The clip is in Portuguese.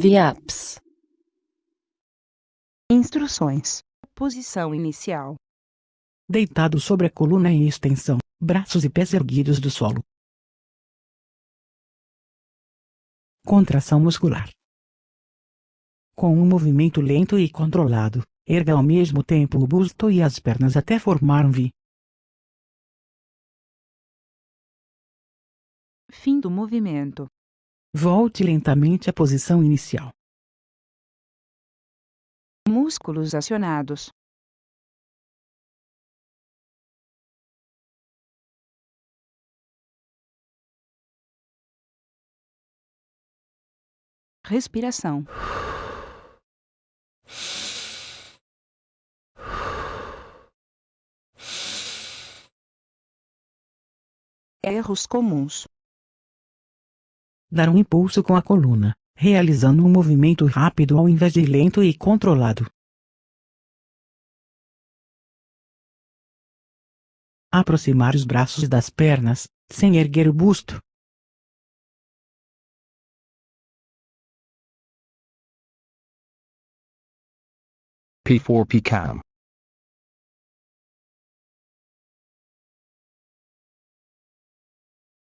VIAPS. Instruções. Posição inicial. Deitado sobre a coluna em extensão, braços e pés erguidos do solo. Contração muscular. Com um movimento lento e controlado, erga ao mesmo tempo o busto e as pernas até formar um V. Fim do movimento. Volte lentamente à posição inicial. Músculos acionados. Respiração. Erros comuns. Dar um impulso com a coluna, realizando um movimento rápido ao invés de lento e controlado. Aproximar os braços das pernas, sem erguer o busto. P4P Cam.